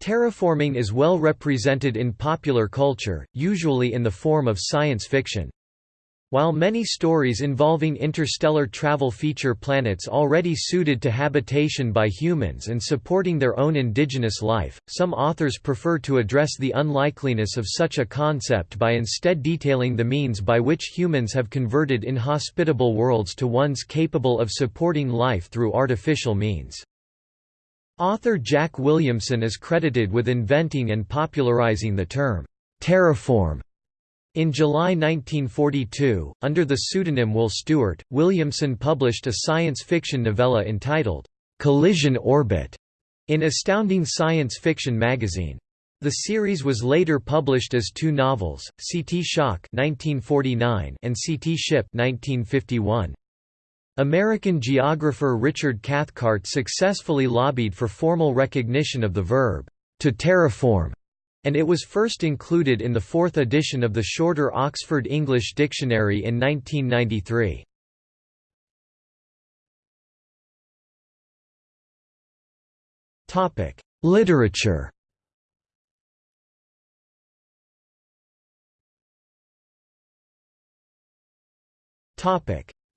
Terraforming is well represented in popular culture, usually in the form of science fiction. While many stories involving interstellar travel feature planets already suited to habitation by humans and supporting their own indigenous life, some authors prefer to address the unlikeliness of such a concept by instead detailing the means by which humans have converted inhospitable worlds to ones capable of supporting life through artificial means. Author Jack Williamson is credited with inventing and popularizing the term, terraform in July 1942, under the pseudonym Will Stewart, Williamson published a science fiction novella entitled, "'Collision Orbit' in Astounding Science Fiction magazine. The series was later published as two novels, Seetee Shock 1949 and Seetee Ship 1951. American geographer Richard Cathcart successfully lobbied for formal recognition of the verb, to terraform, and it was first included in the fourth edition of the shorter Oxford English Dictionary in 1993. Literature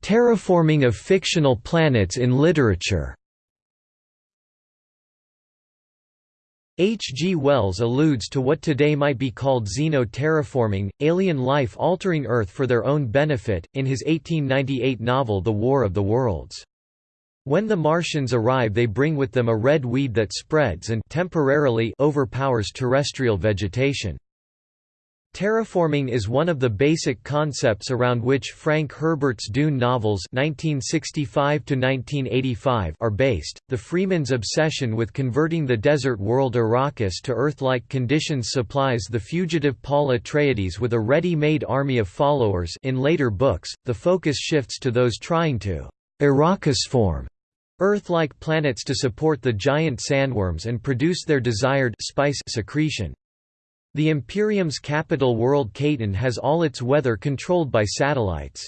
Terraforming of fictional planets in literature H. G. Wells alludes to what today might be called xeno-terraforming, alien life altering Earth for their own benefit, in his 1898 novel The War of the Worlds. When the Martians arrive they bring with them a red weed that spreads and temporarily overpowers terrestrial vegetation. Terraforming is one of the basic concepts around which Frank Herbert's Dune novels (1965–1985) are based. The Fremen's obsession with converting the desert world Arrakis to Earth-like conditions supplies the fugitive Paul Atreides with a ready-made army of followers in later books, the focus shifts to those trying to Arrakisform Earth-like planets to support the giant sandworms and produce their desired spice secretion. The Imperium's capital world Kaitain has all its weather controlled by satellites.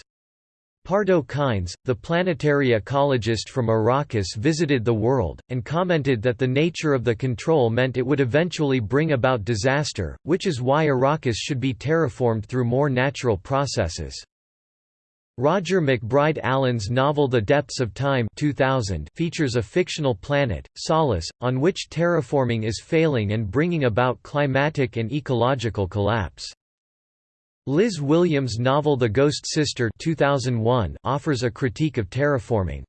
Pardo Kynes, the planetary ecologist from Arrakis visited the world, and commented that the nature of the control meant it would eventually bring about disaster, which is why Arrakis should be terraformed through more natural processes. Roger McBride Allen's novel The Depths of Time 2000 features a fictional planet, Solus, on which terraforming is failing and bringing about climatic and ecological collapse. Liz Williams' novel The Ghost Sister 2001 offers a critique of terraforming.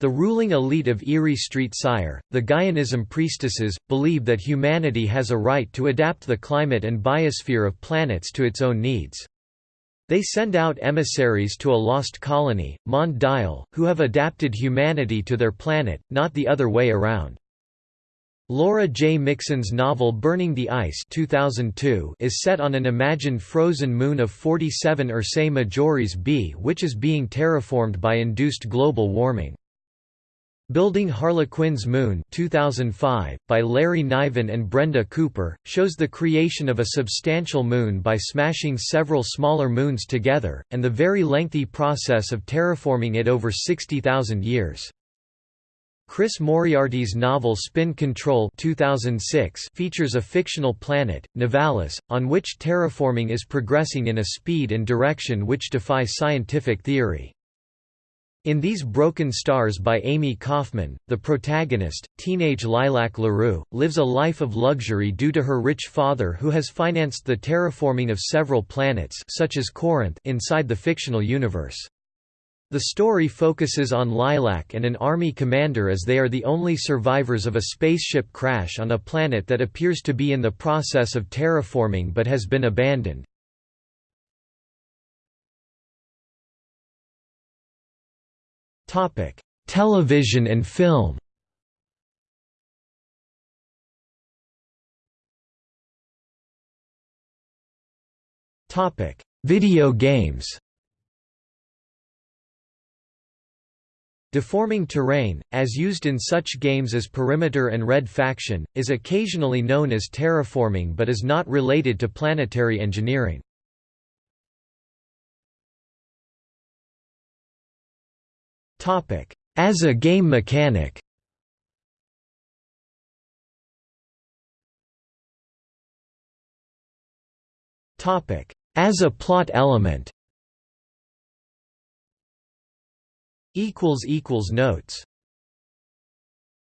The ruling elite of Erie Street Sire, the Gaianism priestesses, believe that humanity has a right to adapt the climate and biosphere of planets to its own needs. They send out emissaries to a lost colony, Mondial, who have adapted humanity to their planet, not the other way around. Laura J. Mixon's novel Burning the Ice 2002 is set on an imagined frozen moon of 47 Ursae Majoris b which is being terraformed by induced global warming. Building Harlequin's Moon 2005, by Larry Niven and Brenda Cooper, shows the creation of a substantial moon by smashing several smaller moons together, and the very lengthy process of terraforming it over 60,000 years. Chris Moriarty's novel Spin Control 2006 features a fictional planet, Nivalis, on which terraforming is progressing in a speed and direction which defy scientific theory. In These Broken Stars by Amie Kaufman, the protagonist, teenage Lilac LaRoux, lives a life of luxury due to her rich father who has financed the terraforming of several planets such as Corinth inside the fictional universe. The story focuses on Lilac and an army commander as they are the only survivors of a spaceship crash on a planet that appears to be in the process of terraforming but has been abandoned. Topic: Television and film. Topic: Video games. Deforming terrain, as used in such games as Perimeter and Red Faction, is occasionally known as terraforming but is not related to planetary engineering. Topic: As a game mechanic. Topic: As a plot element. Equals equals notes.